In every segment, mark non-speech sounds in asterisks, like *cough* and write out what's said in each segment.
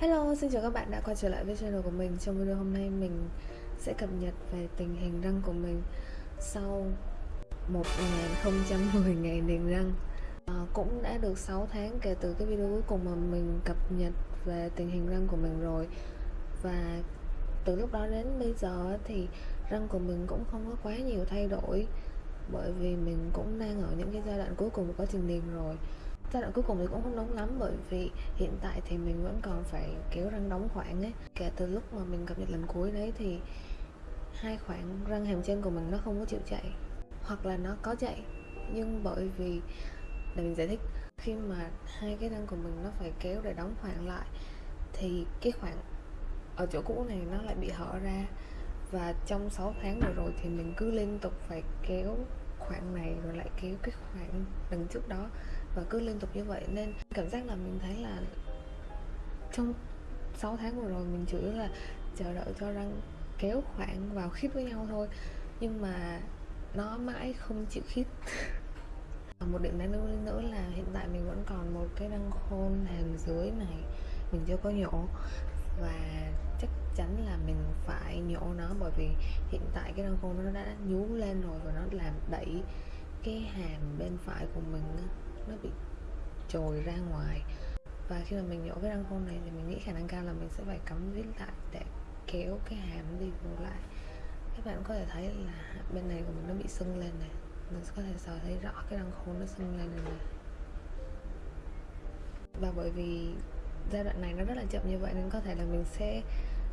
Hello, xin chào các bạn đã quay trở lại với channel của mình. Trong video hôm nay mình sẽ cập nhật về tình hình răng của mình Sau 1010 ngày *laughs* niềng răng. À, Cũng đã được 6 tháng kể từ cái video cuối cùng mà mình cập nhật về tình hình răng của mình rồi. Và từ lúc đó đến bây giờ thì răng của mình cũng không có quá nhiều thay đổi Bởi vì mình cũng đang ở những cái giai đoạn cuối cùng của quá trình niềng rồi giai đoạn cuối cùng thì cũng không đúng lắm, bởi vì hiện tại thì mình vẫn còn phải kéo răng đóng khoảng ấy. Kể từ lúc mà mình cập nhật lần cuối đấy thì hai khoảng răng hàm trên của mình nó không có chịu chạy, hoặc là nó có chạy, nhưng bởi vì, để mình giải thích, khi mà hai cái răng của mình nó phải kéo để đóng khoảng lại, thì cái khoảng ở chỗ cũ này nó lại bị hở ra. Và trong 6 tháng vừa rồi thì mình cứ liên tục phải kéo khoảng này rồi lại kéo cái khoảng đằng trước đó và cứ liên tục như vậy. Nên cảm giác là mình thấy là trong 6 tháng vừa rồi mình chủ yếu là chờ đợi cho răng kéo khoảng vào khít với nhau thôi. Nhưng mà nó mãi không chịu khít. *laughs* Một điểm đáng lưu ý nữa là hiện tại mình vẫn còn một cái răng khôn hàm dưới này, mình chưa có nhổ và chắc chắn là mình phải nhổ nó bởi vì hiện tại cái răng khôn nó đã nhú lên rồi và nó làm đẩy cái hàm bên phải của mình nó bị trồi ra ngoài. Và khi mà mình nhổ cái răng khôn này thì mình nghĩ khả năng cao là mình sẽ phải cắm vít lại để kéo cái hàm đi vô lại. Các bạn có thể thấy là bên này của mình nó bị sưng lên này. Mình có thể sờ thấy rõ cái răng khôn nó sưng lên này, này và bởi vì giai đoạn này nó rất là chậm như vậy nên có thể là mình sẽ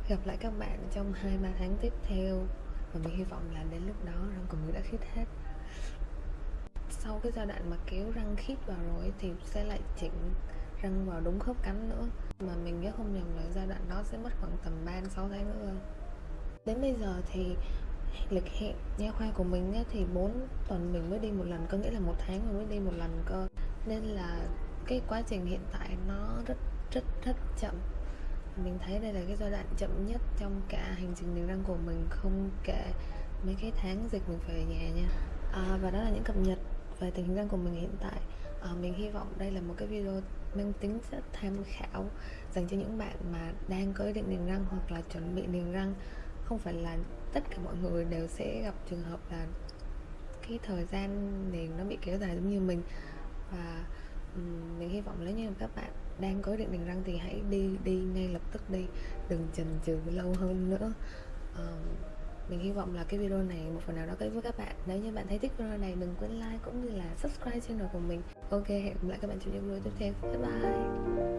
gặp lại các bạn trong hai ba tháng tiếp theo. Và mình hy vọng là đến lúc đó răng của mình đã khít hết. Sau cái giai đoạn mà kéo răng khít vào rồi thì sẽ lại chỉnh răng vào đúng khớp cắn nữa. Mà mình nhớ không nhầm là giai đoạn đó sẽ mất khoảng tầm 3 6 tháng nữa. Đến bây giờ thì lịch hẹn nha khoa của mình á, thì 4 tuần mình mới đi một lần có nghĩa là một tháng mình mới đi một lần cơ. Nên là cái quá trình hiện tại nó rất rất rất chậm. Mình thấy đây là cái giai đoạn chậm nhất trong cả hành trình niềng răng của mình không kể mấy cái tháng dịch mình phải ở nhà nha. À, và đó là những cập nhật về tình hình răng của mình hiện tại. À, mình hy vọng đây là một cái video mang tính rất tham khảo dành cho những bạn mà đang có ý định niềng răng hoặc là chuẩn bị niềng răng. Không phải là tất cả mọi người đều sẽ gặp trường hợp là cái thời gian niềng nó bị kéo dài giống như mình. Và mình hy vọng nếu như các bạn đang có định niềng răng thì hãy đi đi ngay lập tức đi. Đừng chần chừ lâu hơn nữa. Mình hy vọng là cái video này một phần nào đó có ích với các bạn. Nếu như bạn thấy thích video này, đừng quên like cũng như là subscribe channel của mình. Ok, hẹn gặp lại các bạn trong những video tiếp theo. Bye bye!